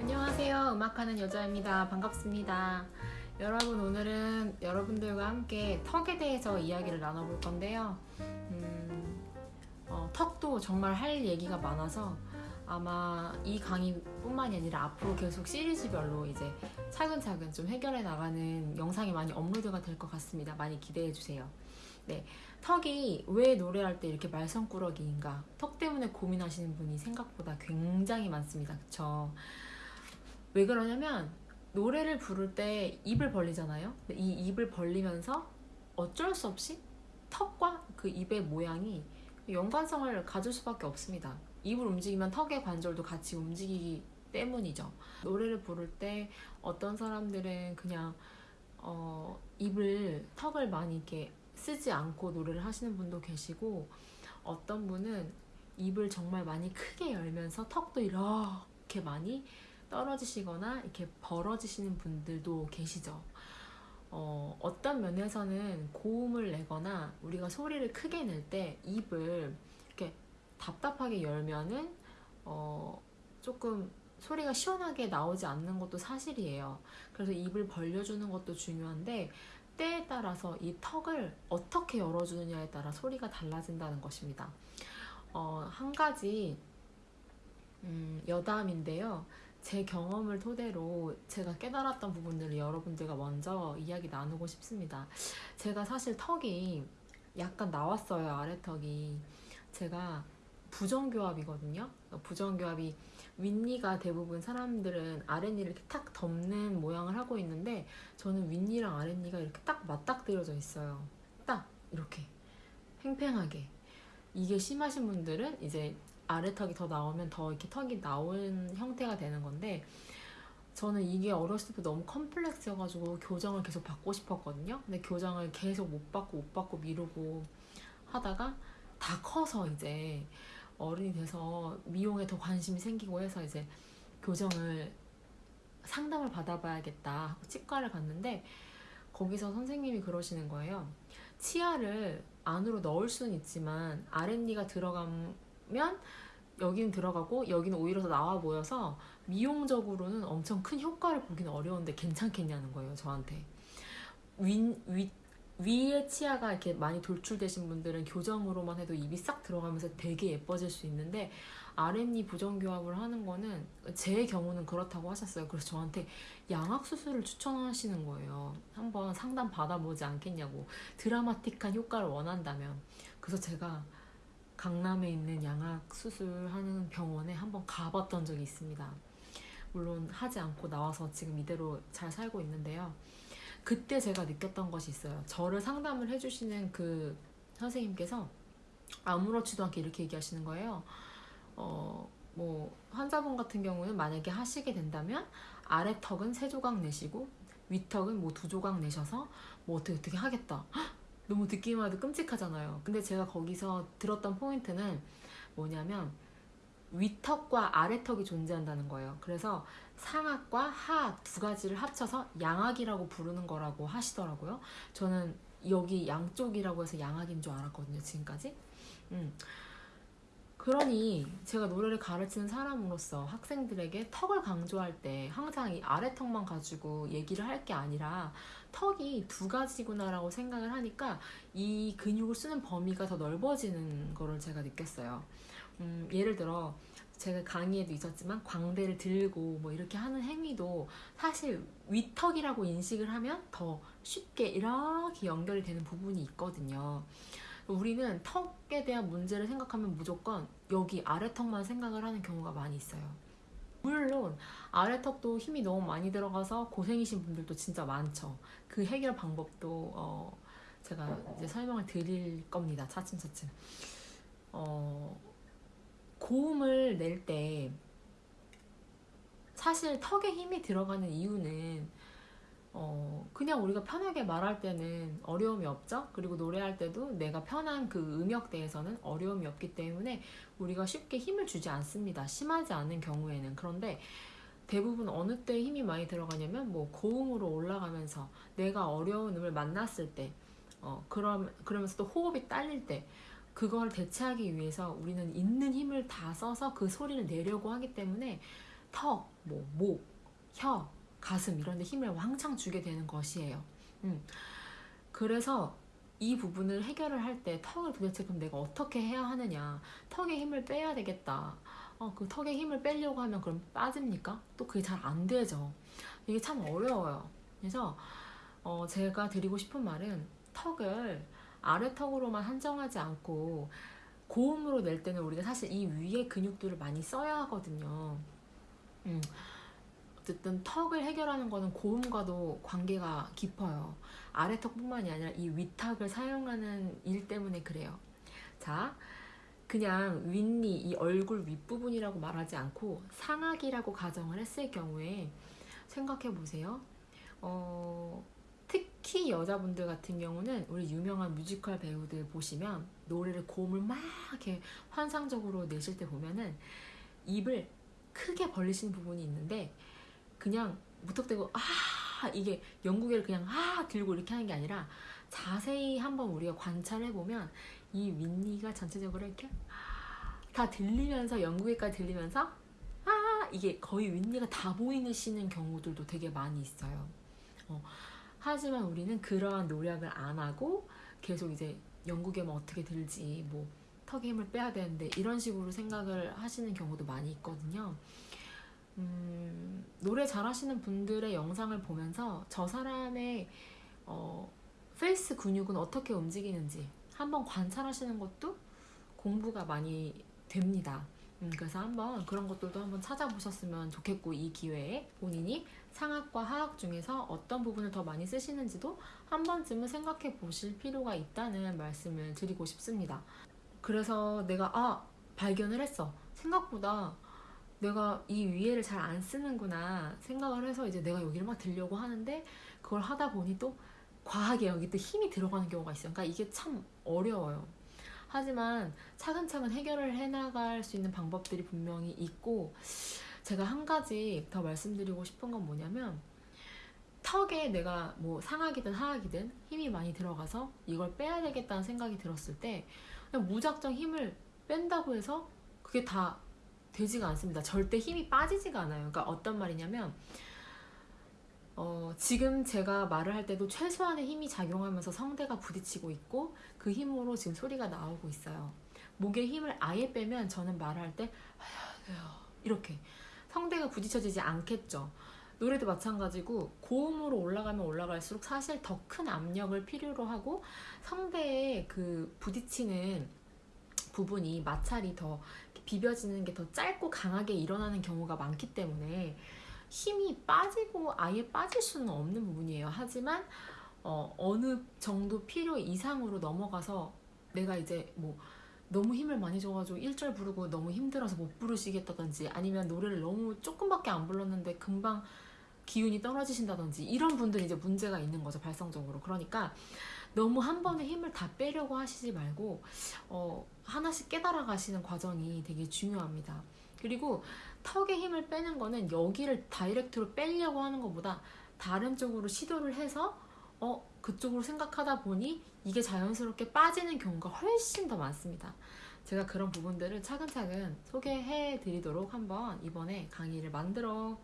안녕하세요. 음악하는 여자입니다. 반갑습니다. 여러분 오늘은 여러분들과 함께 턱에 대해서 이야기를 나눠볼 건데요. 음, 어, 턱도 정말 할 얘기가 많아서 아마 이 강의뿐만이 아니라 앞으로 계속 시리즈별로 이제 차근차근 좀 해결해 나가는 영상이 많이 업로드가 될 것 같습니다. 많이 기대해 주세요. 네, 턱이 왜 노래할 때 이렇게 말썽꾸러기인가? 턱 때문에 고민하시는 분이 생각보다 굉장히 많습니다. 그쵸? 왜 그러냐면 노래를 부를 때 입을 벌리잖아요. 이 입을 벌리면서 어쩔 수 없이 턱과 그 입의 모양이 연관성을 가질 수밖에 없습니다. 입을 움직이면 턱의 관절도 같이 움직이기 때문이죠. 노래를 부를 때 어떤 사람들은 그냥 어, 입을 턱을 많이 이렇게 쓰지 않고 노래를 하시는 분도 계시고 어떤 분은 입을 정말 많이 크게 열면서 턱도 이렇게 많이 떨어지시거나 이렇게 벌어지시는 분들도 계시죠. 어, 어떤 면에서는 고음을 내거나 우리가 소리를 크게 낼 때 입을 이렇게 답답하게 열면은 어, 조금 소리가 시원하게 나오지 않는 것도 사실이에요. 그래서 입을 벌려주는 것도 중요한데 때에 따라서 이 턱을 어떻게 열어주느냐에 따라 소리가 달라진다는 것입니다. 어, 한 가지 음, 여담인데요. 제 경험을 토대로 제가 깨달았던 부분들을 여러분들과 먼저 이야기 나누고 싶습니다. 제가 사실 턱이 약간 나왔어요, 아래턱이. 제가 부정교합이거든요. 부정교합이 윗니가 대부분 사람들은 아랫니를 이렇게 탁 덮는 모양을 하고 있는데 저는 윗니랑 아랫니가 이렇게 딱 맞닥뜨려져 있어요. 딱 이렇게 팽팽하게. 이게 심하신 분들은 이제 아래 턱이 더 나오면 더 이렇게 턱이 나온 형태가 되는 건데 저는 이게 어렸을 때 너무 컴플렉스여가지고 교정을 계속 받고 싶었거든요. 근데 교정을 계속 못 받고 못 받고 미루고 하다가 다 커서 이제 어른이 돼서 미용에 더 관심이 생기고 해서 이제 교정을 상담을 받아봐야겠다 하고 치과를 갔는데 거기서 선생님이 그러시는 거예요. 치아를 안으로 넣을 수는 있지만 아랫니가 들어가면 여기는 들어가고 여기는 오히려 더 나와 보여서 미용적으로는 엄청 큰 효과를 보기는 어려운데 괜찮겠냐는 거예요 저한테 위, 위, 위에 치아가 이렇게 많이 돌출되신 분들은 교정으로만 해도 입이 싹 들어가면서 되게 예뻐질 수 있는데 아랫니 부정교합을 하는 거는 제 경우는 그렇다고 하셨어요 그래서 저한테 양악 수술을 추천하시는 거예요 한번 상담 받아보지 않겠냐고 드라마틱한 효과를 원한다면 그래서 제가 강남에 있는 양악 수술하는 병원에 한번 가봤던 적이 있습니다. 물론 하지 않고 나와서 지금 이대로 잘 살고 있는데요. 그때 제가 느꼈던 것이 있어요. 저를 상담을 해주시는 그 선생님께서 아무렇지도 않게 이렇게 얘기하시는 거예요. 어, 뭐 환자분 같은 경우는 만약에 하시게 된다면 아래 턱은 세 조각 내시고 윗턱은 뭐 두 조각 내셔서 뭐 어떻게 어떻게 하겠다. 너무 듣기만 해도 끔찍하잖아요. 근데 제가 거기서 들었던 포인트는 뭐냐면 윗턱과 아래턱이 존재한다는 거예요. 그래서 상악과 하악 두 가지를 합쳐서 양악이라고 부르는 거라고 하시더라고요. 저는 여기 양쪽이라고 해서 양악인 줄 알았거든요. 지금까지. 음. 그러니 제가 노래를 가르치는 사람으로서 학생들에게 턱을 강조할 때 항상 이 아래 턱만 가지고 얘기를 할 게 아니라 턱이 두 가지구나라고 생각을 하니까 이 근육을 쓰는 범위가 더 넓어지는 거를 제가 느꼈어요. 음, 예를 들어 제가 강의에도 있었지만 광대를 들고 뭐 이렇게 하는 행위도 사실 윗턱이라고 인식을 하면 더 쉽게 이렇게 연결이 되는 부분이 있거든요. 우리는 턱에 대한 문제를 생각하면 무조건 여기 아래턱만 생각을 하는 경우가 많이 있어요. 물론 아래턱도 힘이 너무 많이 들어가서 고생이신 분들도 진짜 많죠. 그 해결 방법도 어 제가 이제 설명을 드릴 겁니다. 차츰차츰. 어 고음을 낼 때 사실 턱에 힘이 들어가는 이유는 어 그냥 우리가 편하게 말할 때는 어려움이 없죠? 그리고 노래할 때도 내가 편한 그 음역대에서는 어려움이 없기 때문에 우리가 쉽게 힘을 주지 않습니다. 심하지 않은 경우에는. 그런데 대부분 어느 때 힘이 많이 들어가냐면 뭐 고음으로 올라가면서 내가 어려운 음을 만났을 때 어, 그럼, 그러면서 또 호흡이 딸릴 때 그걸 대체하기 위해서 우리는 있는 힘을 다 써서 그 소리를 내려고 하기 때문에 턱, 뭐, 목, 혀, 가슴 이런 데 힘을 왕창 주게 되는 것이에요. 음. 그래서 이 부분을 해결을 할 때 턱을 도대체 그럼 내가 어떻게 해야 하느냐. 턱에 힘을 빼야 되겠다. 어, 그 턱에 힘을 빼려고 하면 그럼 빠집니까? 또 그게 잘 안 되죠. 이게 참 어려워요. 그래서 어, 제가 드리고 싶은 말은 턱을 아래 턱으로만 한정하지 않고 고음으로 낼 때는 우리가 사실 이 위에 근육들을 많이 써야 하거든요. 음. 어쨌든 턱을 해결하는 거는 고음과도 관계가 깊어요. 아래 턱뿐만이 아니라 이 위턱을 사용하는 일 때문에 그래요. 자, 그냥 윗니, 이 얼굴 윗부분이라고 말하지 않고 상악이라고 가정을 했을 경우에 생각해 보세요. 어, 특히 여자분들 같은 경우는 우리 유명한 뮤지컬 배우들 보시면 노래를 고음을 막 이렇게 환상적으로 내실 때 보면은 입을 크게 벌리시는 부분이 있는데 그냥 무턱대고 아 이게 영국애를 그냥 아 들고 이렇게 하는 게 아니라 자세히 한번 우리가 관찰해 보면 이 윗니가 전체적으로 이렇게 다 들리면서 영국애까지 들리면서 아 이게 거의 윗니가 다 보이시는 경우들도 되게 많이 있어요. 어, 하지만 우리는 그러한 노력을 안 하고 계속 이제 연구개 뭐 어떻게 들지 뭐 턱에 힘을 빼야 되는데 이런 식으로 생각을 하시는 경우도 많이 있거든요. 음, 노래 잘하시는 분들의 영상을 보면서 저 사람의 어, face 근육은 어떻게 움직이는지 한번 관찰하시는 것도 공부가 많이 됩니다. 음, 그래서 한번 그런 것들도 한번 찾아보셨으면 좋겠고 이 기회에 본인이 상악과 하악 중에서 어떤 부분을 더 많이 쓰시는지도 한 번쯤은 생각해 보실 필요가 있다는 말씀을 드리고 싶습니다. 그래서 내가 아 발견을 했어. 생각보다 내가 이 위에를 잘 안 쓰는구나 생각을 해서 이제 내가 여기를 막 들려고 하는데 그걸 하다 보니 또 과하게 여기 또 힘이 들어가는 경우가 있어요. 그러니까 이게 참 어려워요. 하지만 차근차근 해결을 해나갈 수 있는 방법들이 분명히 있고 제가 한 가지 더 말씀드리고 싶은 건 뭐냐면 턱에 내가 뭐 상악이든 하악이든 힘이 많이 들어가서 이걸 빼야 되겠다는 생각이 들었을 때 그냥 무작정 힘을 뺀다고 해서 그게 다 되지가 않습니다. 절대 힘이 빠지지가 않아요. 그러니까 어떤 말이냐면 어, 지금 제가 말을 할 때도 최소한의 힘이 작용하면서 성대가 부딪히고 있고 그 힘으로 지금 소리가 나오고 있어요. 목에 힘을 아예 빼면 저는 말할 때 이렇게 성대가 부딪혀지지 않겠죠. 노래도 마찬가지고 고음으로 올라가면 올라갈수록 사실 더 큰 압력을 필요로 하고 성대에 그 부딪히는 부분이 마찰이 더 비벼지는 게 더 짧고 강하게 일어나는 경우가 많기 때문에 힘이 빠지고 아예 빠질 수는 없는 부분이에요. 하지만 어, 어느 정도 필요 이상으로 넘어가서 내가 이제 뭐 너무 힘을 많이 줘가지고 1절 부르고 너무 힘들어서 못 부르시겠다든지 아니면 노래를 너무 조금밖에 안 불렀는데 금방 기운이 떨어지신다든지 이런 분들이 이제 문제가 있는 거죠 발성적으로 그러니까 너무 한 번에 힘을 다 빼려고 하시지 말고 어, 하나씩 깨달아 가시는 과정이 되게 중요합니다 그리고 턱에 힘을 빼는 거는 여기를 다이렉트로 빼려고 하는 것보다 다른 쪽으로 시도를 해서 어 그쪽으로 생각하다 보니 이게 자연스럽게 빠지는 경우가 훨씬 더 많습니다. 제가 그런 부분들을 차근차근 소개해 드리도록 한번 이번에 강의를 만들어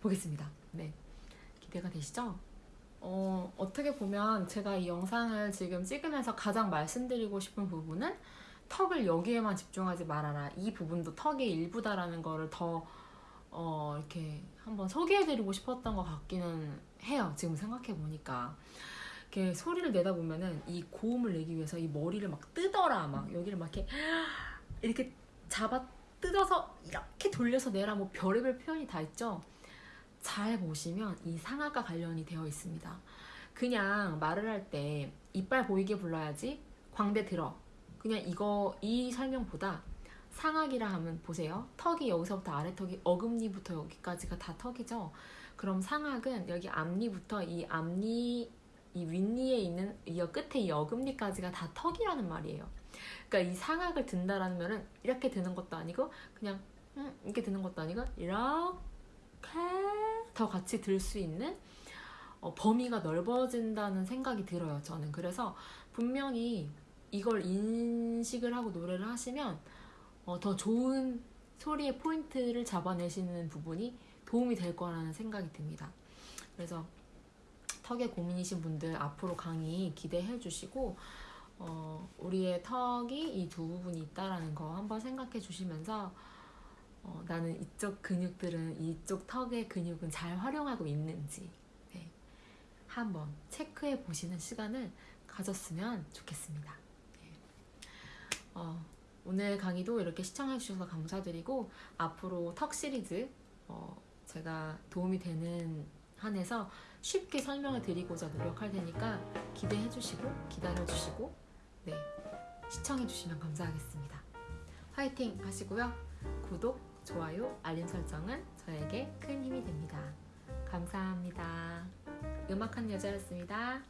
보겠습니다. 네. 기대가 되시죠? 어, 어떻게 보면 제가 이 영상을 지금 찍으면서 가장 말씀드리고 싶은 부분은 턱을 여기에만 집중하지 말아라. 이 부분도 턱의 일부다라는 거를 더 어, 이렇게 한번 소개해드리고 싶었던 것 같기는 해요. 지금 생각해 보니까. 이렇게 소리를 내다 보면은 이 고음을 내기 위해서 이 머리를 막 뜯어라. 막 여기를 막 이렇게 이렇게 잡아 뜯어서 이렇게 돌려서 내라. 뭐 별의별 표현이 다 있죠. 잘 보시면 이 상악과 관련이 되어 있습니다. 그냥 말을 할 때 이빨 보이게 불러야지 광대 들어 그냥 이거 이 설명보다 상악이라 하면 보세요. 턱이 여기서부터 아래 턱이 어금니부터 여기까지가 다 턱이죠. 그럼 상악은 여기 앞니부터 이 앞니 이 윗니에 있는 이 끝에 이 어금니까지가 다 턱이라는 말이에요. 그러니까 이 상악을 든다라는 말은 이렇게 드는 것도 아니고 그냥 음, 이렇게 드는 것도 아니고 이렇게 더 같이 들 수 있는 어, 범위가 넓어진다는 생각이 들어요. 저는 그래서 분명히 이걸 인식을 하고 노래를 하시면 어, 더 좋은 소리의 포인트를 잡아내시는 부분이 도움이 될 거라는 생각이 듭니다. 그래서 턱에 고민이신 분들 앞으로 강의 기대해 주시고 어, 우리의 턱이 이 두 부분이 있다라는 거 한번 생각해 주시면서 어, 나는 이쪽 근육들은 이쪽 턱의 근육은 잘 활용하고 있는지 네, 한번 체크해 보시는 시간을 가졌으면 좋겠습니다. 네. 어, 오늘 강의도 이렇게 시청해 주셔서 감사드리고 앞으로 턱 시리즈 어, 제가 도움이 되는 한에서 쉽게 설명을 드리고자 노력할 테니까 기대해 주시고 기다려 주시고 네 시청해 주시면 감사하겠습니다. 화이팅 하시고요. 구독, 좋아요, 알림 설정은 저에게 큰 힘이 됩니다. 감사합니다. 음악하는 여자였습니다.